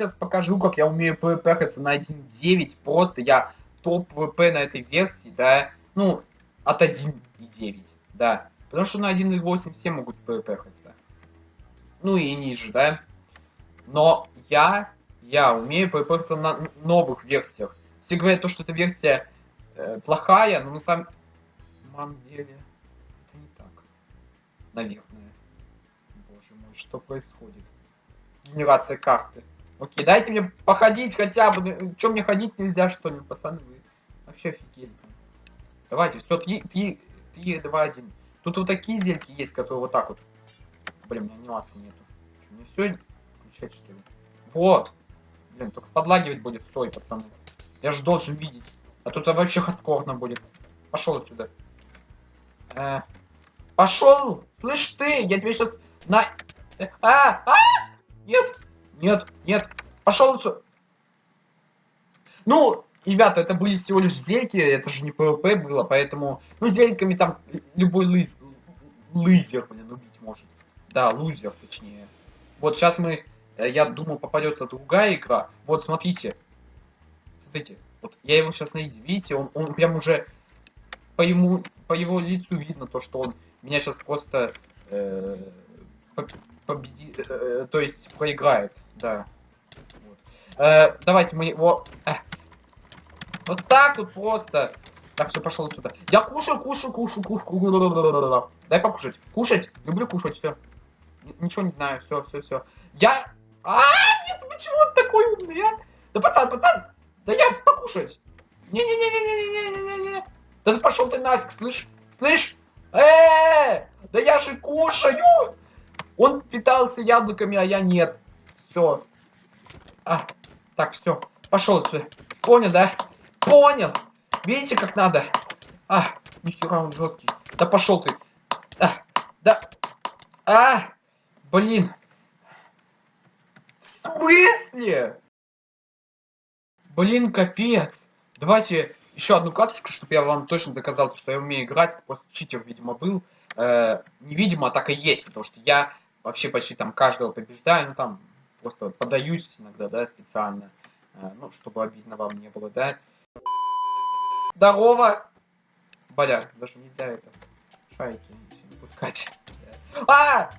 сейчас покажу, как я умею PvP на 1.9. Просто я топ PvP на этой версии, да. Ну, от 1.9, да. Потому что на 1.8 все могут PvP. Ну и ниже, да. Но я, я умею PvP на новых версиях. Все говорят, то, что эта версия э, плохая, но на самом деле это не так. Наверное. Боже мой, что происходит? Генерация карты. Окей, дайте мне походить хотя бы. Ну, Чем мне ходить нельзя, что ли, пацаны? Вы вообще офигели. Давайте, все, 3, 3, 3, 2, 1. Тут вот такие зельки есть, которые вот так вот. Блин, у меня анимации нету. Что, мне все включать, что ли? Вот. Блин, только подлагивать будет, стой, пацаны. Я же должен видеть. А тут вообще хардкорно будет. Пошел отсюда. Э, пошел! Слышь ты, я тебе сейчас на... Э, а! А! Нет! Нет! Нет! Пошел! Ну, ребята, это были всего лишь зельки, это же не PvP было, поэтому... Ну, зельками там любой лыз... лызер, блин, убить может. Да, лузер, точнее. Вот сейчас мы... Э, я думаю, попадется другая игра. Вот, смотрите. Смотрите. Вот я его сейчас найду. Видите, он, он прям уже по ему, по его лицу видно то, что он меня сейчас просто э, победит, э, то есть проиграет, да. Вот. Э, давайте мы его, э, вот так вот просто. Так, все, пошел отсюда. Я кушаю, кушаю, кушаю, кушаю. Дай покушать. Кушать. Люблю кушать, все. Ничего не знаю, все, все, все. Я... А, нет, почему он такой умный, а? Да пацан, пацан, да я покушать. Не-не-не-не-не-не-не-не. Да пошел ты нафиг, слышь? Слышь? Э, да я же кушаю. Он питался яблоками, а я нет. Все. А, так, все. Пошел отсюда. Понял, да? Понял. Видите, как надо? А, нихера он жесткий. Да пошел ты. А, да. А, блин. В смысле? Блин, капец. Давайте еще одну катушку, чтобы я вам точно доказал, что я умею играть. Просто читер, видимо, был. Э, невидимо, а так и есть, потому что я вообще почти там каждого побеждаю. Ну, там просто подаюсь иногда, да, специально, э, ну, чтобы обидно вам не было, да. Здорово! бля, даже нельзя это, шайки не пускать. А!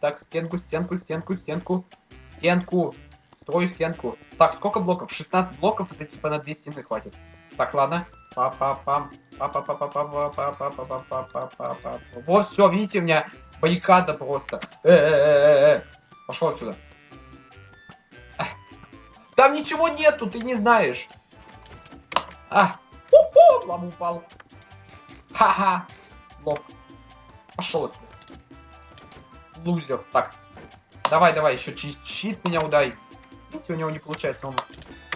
Так, стенку, стенку, стенку, стенку, стенку, строю стенку. Так, сколько блоков? 16 блоков, это типа на 2 стены хватит. Так, ладно. Па-па-пам. Вот, все, видите, у меня баррикада просто. Э -э -э Пошел отсюда. Там ничего нету, ты не знаешь. А, у-ху, лам упал. Ха-ха. Лох. Пошел отсюда. Лузер. Так. Давай, давай, еще щит меня удай. Видите, у него не получается, он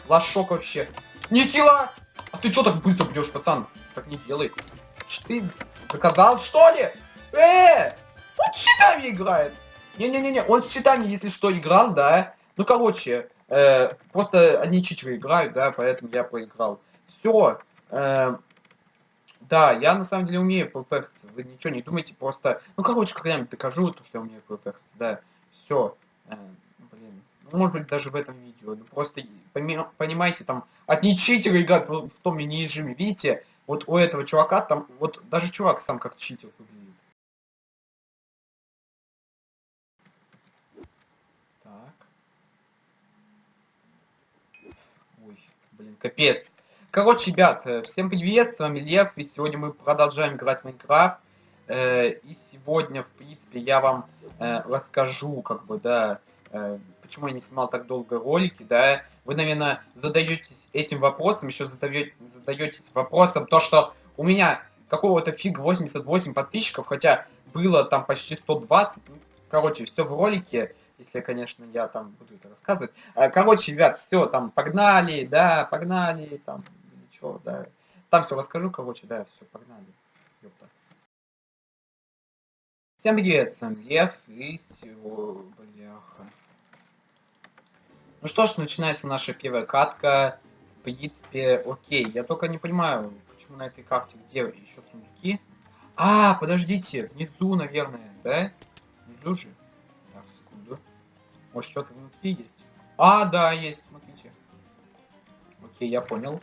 лошок вообще. Не сила! А ты что так быстро бьешь, пацан? Так не делай. Ты заказал, что ли? Э! С щитами играет. Не-не-не-не, он с щитами, если что, играл, да. Ну, короче, э, просто одни читеры играют, да, поэтому я проиграл. Все. Э, да, я на самом деле умею PvP. Вы ничего не думайте, просто... Ну, короче, когда-нибудь докажу, то, что я умею PvP, да. Все. Э, блин может быть даже в этом видео. Ну, просто понимаете, там одни читеры играют в, в том мини-режиме. Видите, вот у этого чувака там, вот даже чувак сам как читер выглядит. Так. Ой, блин, капец. Короче, ребят, э, всем привет, с вами Лев, и сегодня мы продолжаем играть в Майнкрафт. Э, и сегодня, в принципе, я вам э, расскажу, как бы, да, почему я не снимал так долго ролики, да, вы, наверное, задаетесь этим вопросом, еще задаете, задаетесь вопросом, то, что у меня какого-то фиг 88 подписчиков, хотя было там почти 120, ну, короче, все в ролике, если, конечно, я там буду это рассказывать. А, короче, ребят, все, там, погнали, да, погнали, там, ничего, да. Там все расскажу, короче, да, все, погнали. Ёпта. Всем привет, сам Лев, и сегодня, бляха. Ну что ж, начинается наша первая катка. В принципе, окей. Я только не понимаю, почему на этой карте, где еще сундуки. А, подождите, внизу, наверное, да? Внизу же. Может, что-то внутри есть? А, да, есть, смотрите. Окей, я понял.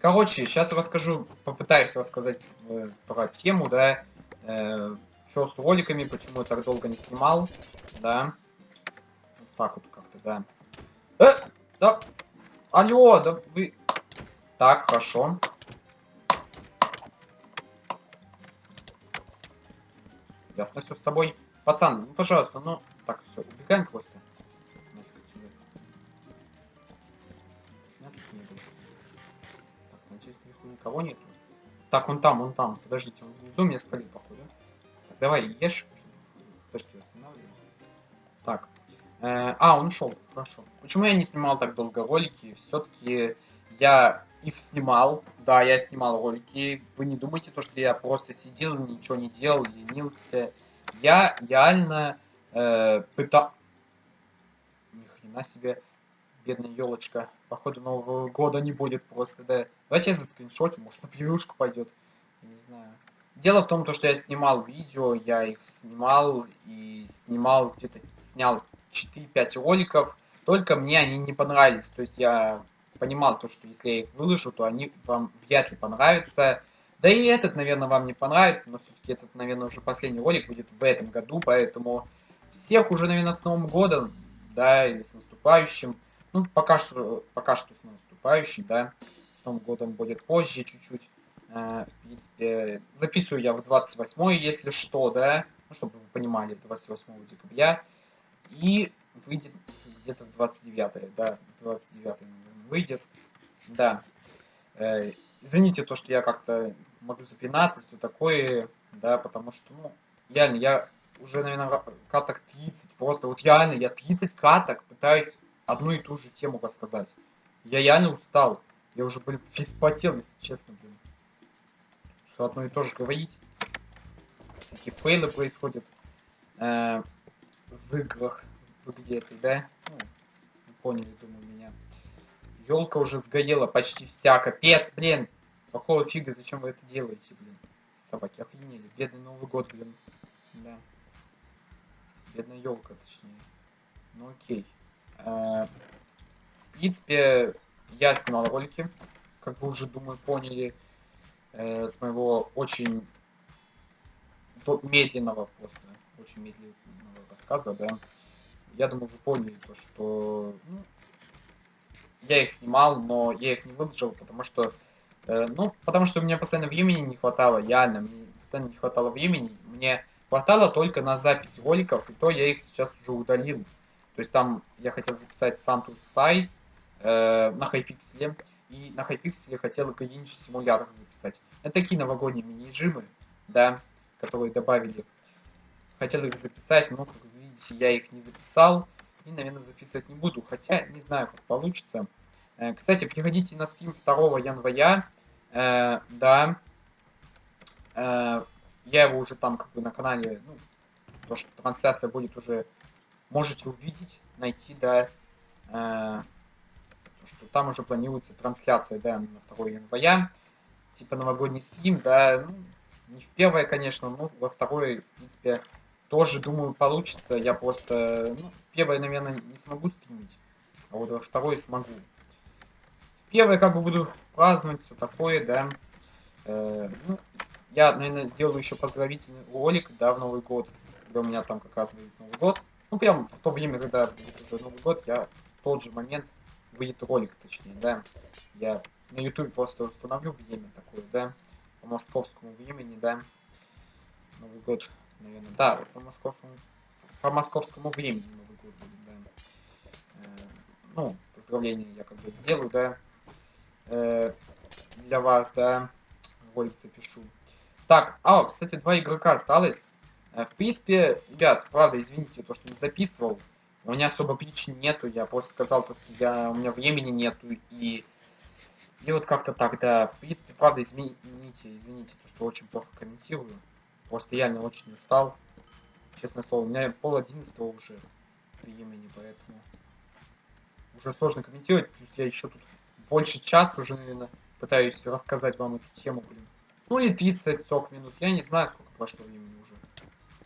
Короче, сейчас расскажу, попытаюсь рассказать э, про тему, да, э, что с роликами, почему я так долго не снимал, да. Вот так вот как-то, да. Э, да, алло, да вы... Так, хорошо. Ясно все с тобой. Пацан, ну пожалуйста, ну... Так, все, убегаем просто. Никого нету. Так, он там, он там. Подождите, он внизу меня спалил, походу. Так, давай, ешь. Подожди, останавливай. Так. Э, а, он ушел. Хорошо. Почему я не снимал так долго ролики? Все-таки я их снимал. Да, я снимал ролики. Вы не думайте, то, что я просто сидел, ничего не делал, ленился. Я реально э, пытал... Ни хрена себе, бедная елочка. Походу Нового года не будет просто, да. Давайте я за скриншот, может на превьюшку пойдет. Не знаю. Дело в том, то, что я снимал видео, я их снимал и снимал где-то, снял 4-5 роликов, только мне они не понравились. То есть я понимал то, что если я их выложу, то они вам вряд ли понравятся. Да и этот, наверное, вам не понравится, но все-таки этот, наверное, уже последний ролик будет в этом году, поэтому всех уже, наверное, с Новым годом, да, или с наступающим. Ну, пока что, пока что с наступающим, да. С Новым годом будет позже чуть-чуть. Э, в принципе, записываю я в 28 если что, да. Ну, чтобы вы понимали, 28 декабря. И выйдет где-то в 29 да, 29 наверное, выйдет. Да. Э, извините то, что я как-то могу запинаться, все такое, да, потому что, ну, реально, я уже, наверное, каток 30, просто вот реально, я 30 каток пытаюсь одну и ту же тему рассказать. Я реально устал. Я уже, блин, весь потел, если честно, блин. Что одно и то же говорить. Такие фейлы происходят э, в играх, в игре этой, да? Ну, поняли, думаю, меня. Елка уже сгорела почти вся, капец, блин. Какого фига, зачем вы это делаете, блин? Собаки охренели. Бедный Новый год, блин. Да. Бедная елка, точнее. Ну окей. В принципе, я снимал ролики, как вы уже, думаю, поняли, э, с моего очень медленного просто, очень медленного рассказа, да. Я думаю, вы поняли то, что ну, я их снимал, но я их не выложил, потому что, э, ну, потому что у меня постоянно времени не хватало, реально, мне постоянно не хватало времени, мне хватало только на запись роликов, и то я их сейчас уже удалил. То есть там я хотел записать Santus Size э, на хайпикселе, и на хайпикселе хотел градиенческий симулятор записать. Это такие новогодние мини-жимы, да, которые добавили. Хотел их записать, но, как вы видите, я их не записал, и, наверное, записывать не буду, хотя не знаю, как получится. Э, кстати, приходите на стрим 2 января, э, да, э, я его уже там как бы на канале, ну, то, что трансляция будет уже, можете увидеть, найти, да, э, что там уже планируется трансляция, да, на 2 января, типа новогодний стрим, да, ну, не в первое, конечно, но во второе, в принципе, тоже, думаю, получится. Я просто, ну, первое, наверное, не смогу стримить, а вот во второе смогу. Первое, как бы буду праздновать, все такое, да. Э, ну, я, наверное, сделаю еще поздравительный ролик, да, в Новый год, когда у меня там как раз будет Новый год. Ну, прям в то время, когда Новый год, я в тот же момент выйдет ролик, точнее, да. Я на YouTube просто установлю время такое, да, по московскому времени, да. Новый год, наверное, да, по московскому, по московскому времени Новый год будет, да. Э, ну, поздравления я как бы сделаю, да, э, для вас, да, ролик запишу. Так, а, кстати, два игрока осталось. Э, в принципе, ребят, правда, извините, то, что не записывал. У меня особо причин нету, я просто сказал, то, что я, у меня времени нету, и... И вот как-то так, да. В принципе, правда, извините, извините, то, что очень плохо комментирую. Просто не очень устал. Честное слово, у меня пол одиннадцатого уже времени, поэтому... Уже сложно комментировать, плюс я еще тут больше часа уже, наверное, пытаюсь рассказать вам эту тему, блин. Ну или 30-40 минут. Я не знаю, сколько прошло времени уже.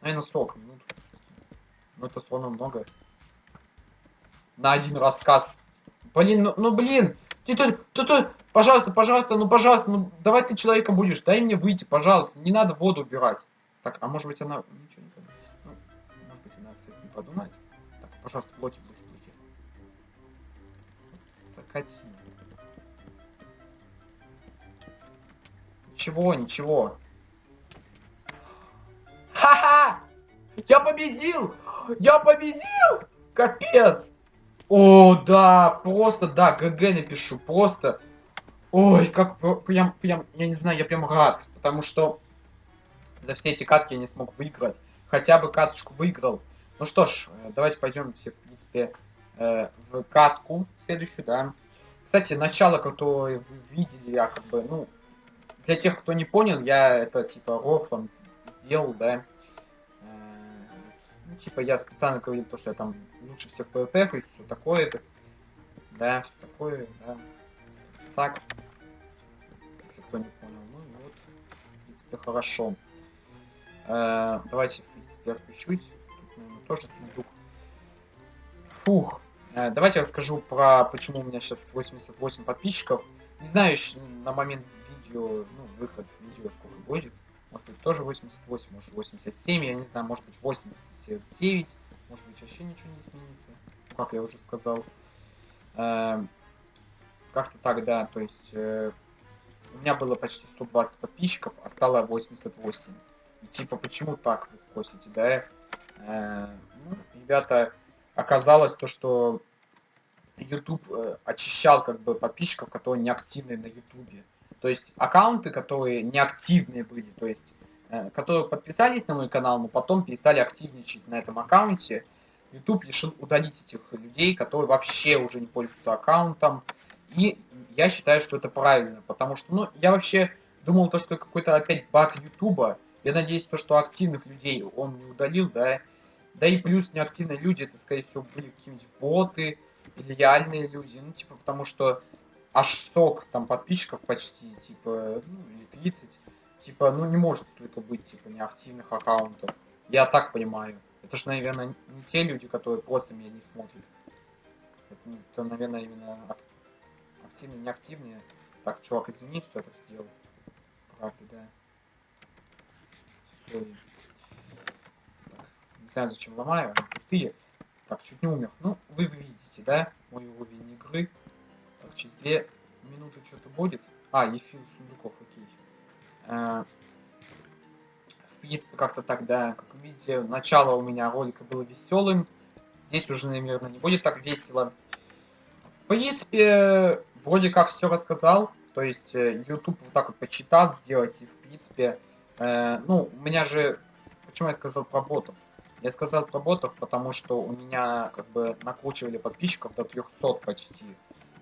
Наверное, 40 минут. Но это словно много. на один рассказ. Блин, ну, ну блин, ты тут, ты тут, пожалуйста, пожалуйста, ну пожалуйста, ну давай ты человеком будешь, дай мне выйти, пожалуйста, не надо воду убирать. Так, а может быть она, ничего не подумает. Ну, может быть она, кстати, не подумает. Так, пожалуйста, блоки, блоки, блоки. Вот, Закатина. Ничего, ничего. Я победил! Я победил! Капец! О, да, просто, да, ГГ напишу, просто. Ой, как прям, прям, я не знаю, я прям рад, потому что за все эти катки я не смог выиграть. Хотя бы каточку выиграл. Ну что ж, э, давайте пойдем все, в принципе, э, в катку следующую, да. Кстати, начало, которое вы видели, я как бы, ну, для тех, кто не понял, я это типа рофлом сделал, да. Ну, типа, я специально говорил то, что я там лучше всех PvP, и все такое, это, да, все такое, да. Так, если кто не понял, ну и вот, в принципе, хорошо. Э, давайте, в принципе, я спущусь. Тут, наверное, тоже сундук. Фух. Э, давайте я расскажу про почему у меня сейчас 88 подписчиков. Не знаю еще на момент видео, ну, выход видео сколько будет. Может быть тоже 88, может 87, я не знаю, может быть 89, может быть вообще ничего не изменится. Ну, Как я уже сказал. Эм, Как-то так, да, то есть э, у меня было почти 120 подписчиков, а стало 88. И типа, почему так, вы спросите, да? Э, ну, ребята, оказалось то, что YouTube э, очищал как бы подписчиков, которые не активны на YouTube. То есть аккаунты, которые не активные были, то есть э, которые подписались на мой канал, но потом перестали активничать на этом аккаунте, YouTube решил удалить этих людей, которые вообще уже не пользуются аккаунтом. И я считаю, что это правильно, потому что, ну, я вообще думал, то, что какой-то опять баг Ютуба. Я надеюсь, то, что активных людей он не удалил, да. Да и плюс неактивные люди, это, скорее всего, были какие-нибудь боты или реальные люди. Ну, типа, потому что аж 100 там подписчиков почти, типа, ну, или 30. Типа, ну, не может только быть, типа, неактивных аккаунтов. Я так понимаю. Это же, наверное, не те люди, которые просто меня не смотрят. Это, это, наверное, именно ак- активные, неактивные. Так, чувак, извини, что я так сделал. Правда, да. Так, не знаю, зачем ломаю, они пустые. Так, чуть не умер. Ну, вы видите, да, мой уровень игры. Через две минуты что-то будет. А, Ефил сундуков, окей. Э, В принципе, как-то так, да. Как вы видите, начало у меня ролика было веселым. Здесь уже, наверное, не будет так весело. В принципе, вроде как все рассказал. То есть, э, YouTube вот так вот почитал, сделать. И, в принципе, э, ну, у меня же... Почему я сказал про ботов? Я сказал про ботов, потому что у меня как бы накручивали подписчиков до 300 почти.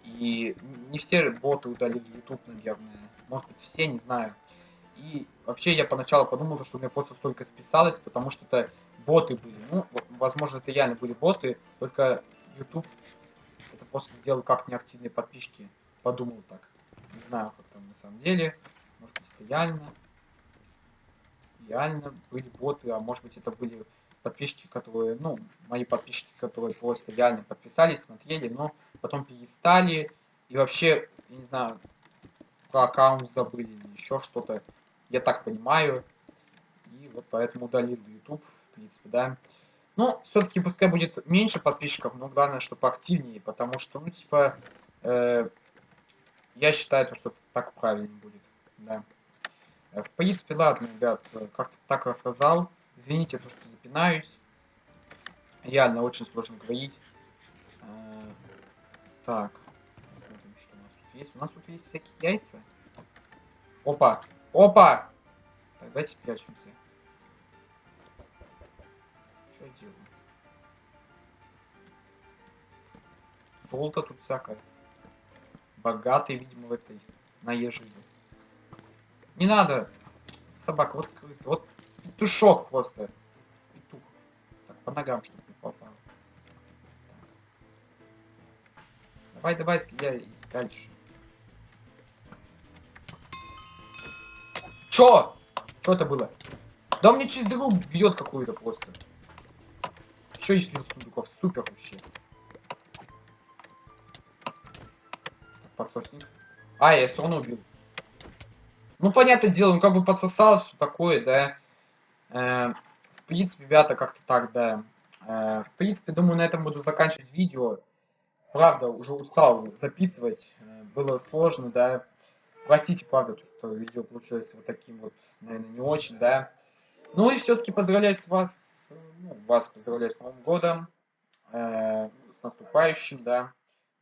И не все боты удалили YouTube, наверное. Может быть все, не знаю. И вообще я поначалу подумал, что у меня просто столько списалось, потому что это боты были. Ну, возможно, это реально были боты, только YouTube это просто сделал как неактивные подписчики. Подумал так. Не знаю, как там на самом деле. Может быть, это реально. Реально были боты, а может быть, это были подписчики, которые, ну, мои подписчики, которые просто реально подписались, смотрели, но потом перестали. И вообще, я не знаю, про аккаунт забыли еще что-то. Я так понимаю. И вот поэтому удалил YouTube, в принципе, да. Ну, все-таки пускай будет меньше подписчиков, но главное, чтобы активнее, потому что, ну, типа, э, я считаю, то, что так правильно будет, да. Э, В принципе, ладно, ребят, как-то так рассказал. Извините, то, что запинаюсь. Реально очень сложно говорить. Так, посмотрим, что у нас тут есть. У нас тут есть всякие яйца. Опа! Опа! Так, давайте спрячемся. Что я делаю? Золото тут всякое. Богатый, видимо, в этой наезжине. Не надо! Собака, вот крыса, вот петушок просто. Петух. Так, по ногам, чтобы Давай, давай, стреляй дальше. Чё? Что это было? Да мне через дыру бьет какую-то просто. Что из сундуков? Супер вообще. подсосник. А, я все равно убил. Ну, понятное дело, он как бы подсосал, все такое, да. Э, в принципе, ребята, как-то так, да. Э, в принципе, думаю, на этом буду заканчивать видео. Правда, уже устал записывать. Э, было сложно, да. Простите, правда, что видео получилось вот таким вот, наверное, не очень, да. Ну и все-таки поздравляю с вас, ну, вас поздравляю с Новым годом, э, с наступающим, да.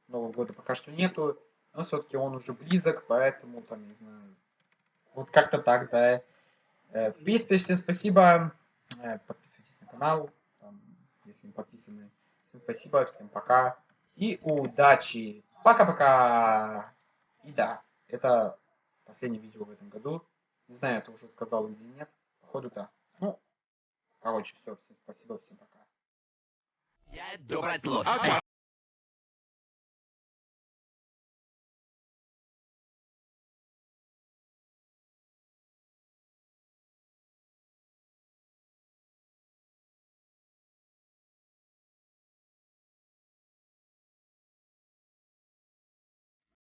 Нового года пока что нету, но все-таки он уже близок, поэтому там, не знаю, вот как-то так, да. Э, в принципе, всем спасибо, э, подписывайтесь на канал, там, если не подписаны. Всем спасибо, всем пока и удачи. Пока-пока. И да, это последнее видео в этом году. Не знаю, это уже сказал или нет. Походу, да. Ну, короче, все, всем спасибо, всем пока. Я добрый